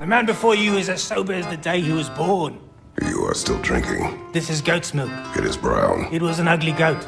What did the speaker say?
The man before you is as sober as the day he was born. You are still drinking. This is goat's milk. It is brown. It was an ugly goat.